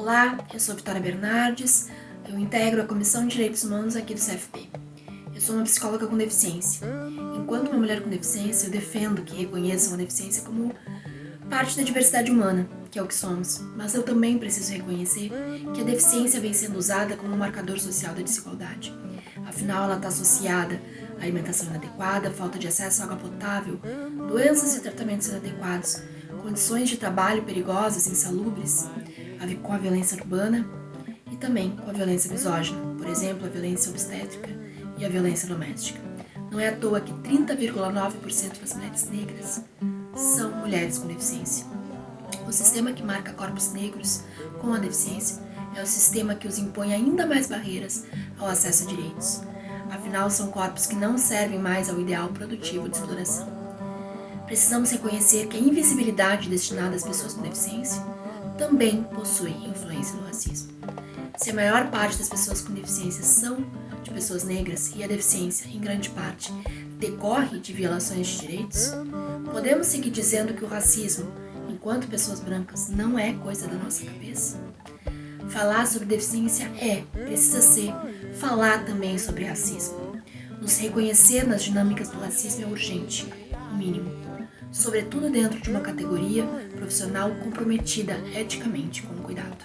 Olá, eu sou Vitória Bernardes, eu integro a Comissão de Direitos Humanos aqui do CFP. Eu sou uma psicóloga com deficiência. Enquanto uma mulher com deficiência, eu defendo que reconheçam a deficiência como parte da diversidade humana, que é o que somos. Mas eu também preciso reconhecer que a deficiência vem sendo usada como um marcador social da desigualdade. Afinal, ela está associada à alimentação inadequada, falta de acesso à água potável, doenças e tratamentos inadequados, condições de trabalho perigosas e insalubres, com a violência urbana e também com a violência misógina, por exemplo, a violência obstétrica e a violência doméstica. Não é à toa que 30,9% das mulheres negras são mulheres com deficiência. O sistema que marca corpos negros com a deficiência é o sistema que os impõe ainda mais barreiras ao acesso a direitos. Afinal, são corpos que não servem mais ao ideal produtivo de exploração. Precisamos reconhecer que a invisibilidade destinada às pessoas com deficiência também possui influência do racismo. Se a maior parte das pessoas com deficiência são de pessoas negras e a deficiência, em grande parte, decorre de violações de direitos, podemos seguir dizendo que o racismo, enquanto pessoas brancas, não é coisa da nossa cabeça? Falar sobre deficiência é, precisa ser, falar também sobre racismo. Nos reconhecer nas dinâmicas do racismo é urgente, o mínimo. Sobretudo dentro de uma categoria profissional comprometida eticamente com o cuidado.